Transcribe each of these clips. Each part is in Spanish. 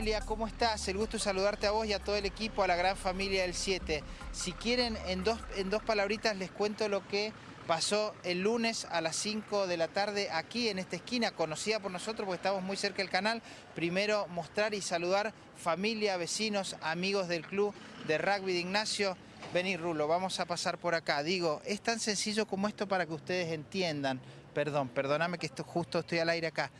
Noelia, ¿cómo estás? El gusto de saludarte a vos y a todo el equipo, a la gran familia del 7. Si quieren, en dos, en dos palabritas les cuento lo que pasó el lunes a las 5 de la tarde aquí en esta esquina, conocida por nosotros porque estamos muy cerca del canal. Primero mostrar y saludar familia, vecinos, amigos del club de rugby de Ignacio. Vení Rulo, vamos a pasar por acá. Digo, es tan sencillo como esto para que ustedes entiendan. Perdón, perdóname que esto justo estoy al aire acá.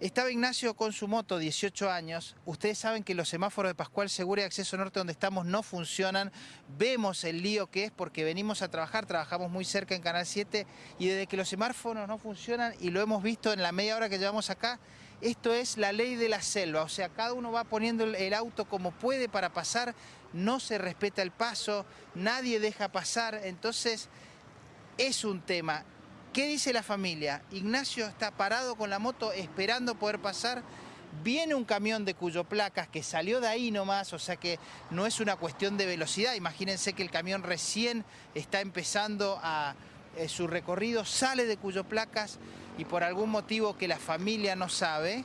Estaba Ignacio con su moto, 18 años. Ustedes saben que los semáforos de Pascual Segura y Acceso Norte donde estamos no funcionan. Vemos el lío que es porque venimos a trabajar, trabajamos muy cerca en Canal 7 y desde que los semáforos no funcionan y lo hemos visto en la media hora que llevamos acá, esto es la ley de la selva. O sea, cada uno va poniendo el auto como puede para pasar, no se respeta el paso, nadie deja pasar. Entonces, es un tema. ¿Qué dice la familia? Ignacio está parado con la moto esperando poder pasar. Viene un camión de cuyo placas que salió de ahí nomás, o sea que no es una cuestión de velocidad. Imagínense que el camión recién está empezando a eh, su recorrido, sale de cuyo placas y por algún motivo que la familia no sabe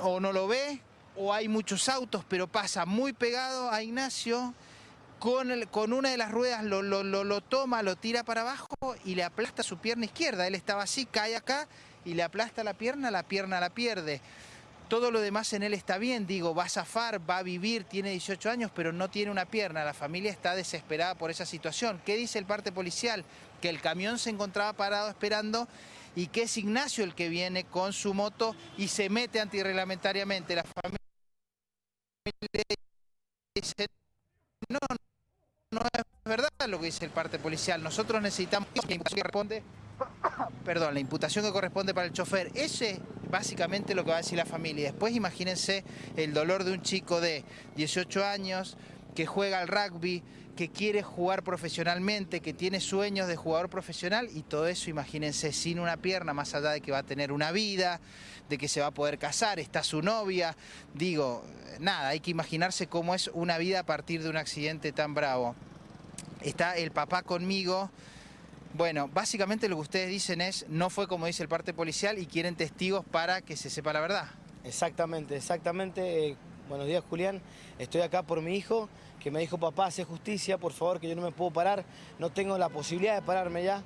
o no lo ve, o hay muchos autos, pero pasa muy pegado a Ignacio con, con una de las ruedas lo, lo, lo, toma, lo tira para abajo y le aplasta su pierna izquierda. Él estaba así, cae acá y le aplasta la pierna, la pierna la pierde. Todo lo demás en él está bien, digo, va a zafar, va a vivir, tiene 18 años, pero no tiene una pierna. La familia está desesperada por esa situación. ¿Qué dice el parte policial? Que el camión se encontraba parado esperando y que es Ignacio el que viene con su moto y se mete antirreglamentariamente. La familia dice, no es verdad lo que dice el parte policial. Nosotros necesitamos la imputación que corresponde, perdón, la imputación que corresponde para el chofer. Ese es básicamente lo que va a decir la familia. Después imagínense el dolor de un chico de 18 años que juega al rugby, que quiere jugar profesionalmente, que tiene sueños de jugador profesional y todo eso, imagínense, sin una pierna, más allá de que va a tener una vida, de que se va a poder casar, está su novia. Digo, nada, hay que imaginarse cómo es una vida a partir de un accidente tan bravo. Está el papá conmigo. Bueno, básicamente lo que ustedes dicen es, no fue como dice el parte policial y quieren testigos para que se sepa la verdad. Exactamente, exactamente. Buenos días, Julián. Estoy acá por mi hijo, que me dijo, papá, hace justicia, por favor, que yo no me puedo parar. No tengo la posibilidad de pararme ya.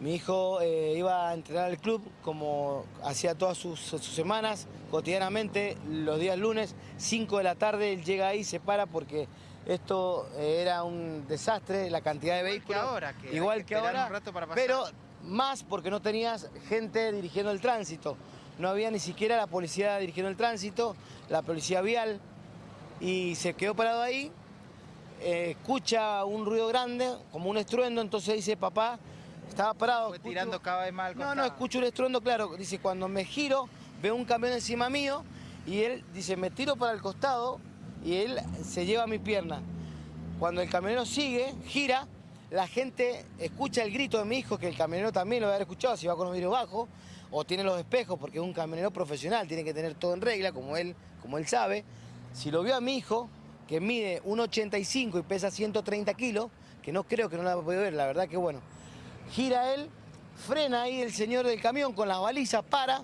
Mi hijo eh, iba a entrenar al club como hacía todas sus, semanas, cotidianamente, los días lunes, 5 de la tarde, él llega ahí, se para porque esto era un desastre, la cantidad de vehículos. Que ahora, que igual que, ahora, pero más porque no tenías gente dirigiendo el tránsito. No había ni siquiera la policía dirigiendo el tránsito, la policía vial, y se quedó parado ahí, eh, escucha un ruido grande, como un estruendo, entonces dice, papá, estaba parado. Fue tirando cada vez más No, no, escucho un estruendo, claro. Dice, cuando me giro, veo un camión encima mío y él dice, me tiro para el costado y él se lleva mi pierna. Cuando el camionero sigue, gira, la gente escucha el grito de mi hijo, que el camionero también lo debe haber escuchado si va con los vidrios bajos, o tiene los espejos, porque es un camionero profesional, tiene que tener todo en regla, como él, como él sabe. Si lo vio a mi hijo, que mide 1,85 y pesa 130 kilos, que no creo que no la puede ver, la verdad que bueno, gira él, frena ahí el señor del camión con las balizas, para,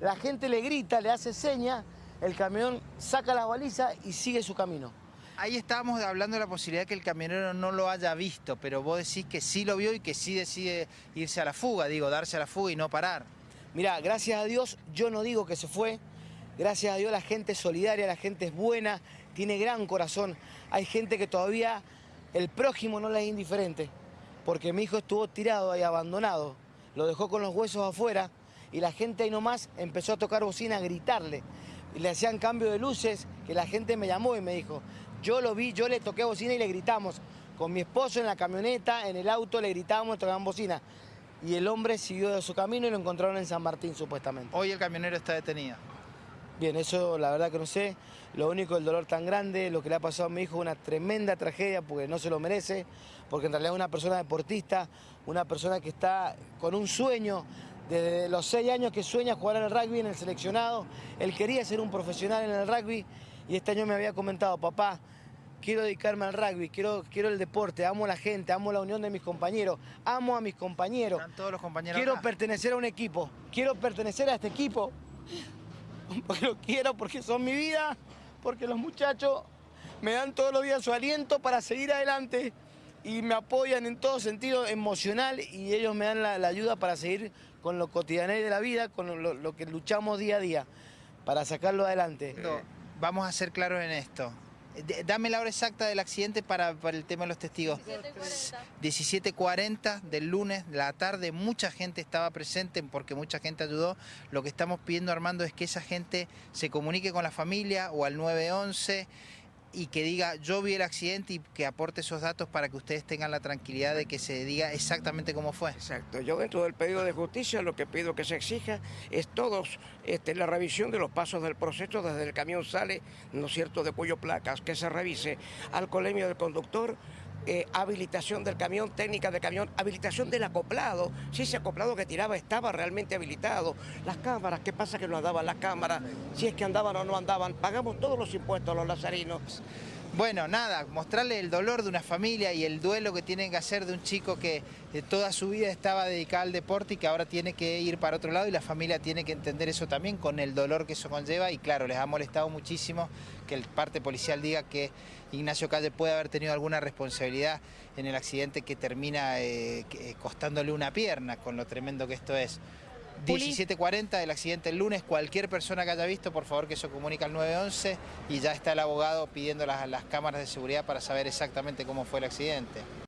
la gente le grita, le hace señas, el camión saca las balizas y sigue su camino. Ahí estábamos hablando de la posibilidad de que el camionero no lo haya visto, pero vos decís que sí lo vio y que sí decide irse a la fuga, digo, darse a la fuga y no parar. Mirá, gracias a Dios, yo no digo que se fue, gracias a Dios la gente es solidaria, la gente es buena, tiene gran corazón. Hay gente que todavía el prójimo no le es indiferente porque mi hijo estuvo tirado ahí abandonado, lo dejó con los huesos afuera y la gente ahí nomás empezó a tocar bocina, a gritarle. Y le hacían cambio de luces, que la gente me llamó y me dijo, yo lo vi, yo le toqué bocina y le gritamos. Con mi esposo en la camioneta, en el auto, le gritábamos, tocaban bocina. Y el hombre siguió de su camino y lo encontraron en San Martín, supuestamente. Hoy el camionero está detenido. Bien, eso la verdad que no sé. Lo único, el dolor tan grande, lo que le ha pasado a mi hijo una tremenda tragedia porque no se lo merece, porque en realidad es una persona deportista, una persona que está con un sueño desde los seis años que sueña jugar en el rugby, en el seleccionado. Él quería ser un profesional en el rugby y este año me había comentado, papá, quiero dedicarme al rugby, quiero, quiero el deporte, amo a la gente, amo la unión de mis compañeros, amo a mis compañeros. Están todos los compañeros Quiero pertenecer a un equipo, quiero pertenecer a este equipo porque los quiero, porque son mi vida, porque los muchachos me dan todos los días su aliento para seguir adelante y me apoyan en todo sentido emocional y ellos me dan la, ayuda para seguir con lo cotidiano de la vida, con lo, que luchamos día a día, para sacarlo adelante. No, Vamos a ser claros en esto. Dame la hora exacta del accidente para, para el tema de los testigos. 17.40 del lunes de la tarde, mucha gente estaba presente porque mucha gente ayudó. Lo que estamos pidiendo, Armando, es que esa gente se comunique con la familia o al 911 y que diga yo vi el accidente y que aporte esos datos para que ustedes tengan la tranquilidad de que se diga exactamente cómo fue. Exacto. Yo dentro del pedido de justicia lo que pido que se exija es todos este, la revisión de los pasos del proceso desde el camión sale, ¿no es cierto?, de cuyo placas, que se revise alcoholemia del conductor, eh, habilitación del camión, técnica del camión, habilitación del acoplado, si ese acoplado que tiraba estaba realmente habilitado, las cámaras, qué pasa que no andaban las cámaras, si es que andaban o no andaban, pagamos todos los impuestos a los lazarinos. Bueno, nada, mostrarle el dolor de una familia y el duelo que tienen que hacer de un chico que eh, toda su vida estaba dedicado al deporte y que ahora tiene que ir para otro lado y la familia tiene que entender eso también con el dolor que eso conlleva y claro, les ha molestado muchísimo que el parte policial diga que Ignacio Calle puede haber tenido alguna responsabilidad en el accidente que termina eh, que- costándole una pierna con lo tremendo que esto es. Juli. 17.40 del accidente el lunes, cualquier persona que haya visto, por favor que eso comunique al 911 y ya está el abogado pidiendo las, las cámaras de seguridad para saber exactamente cómo fue el accidente.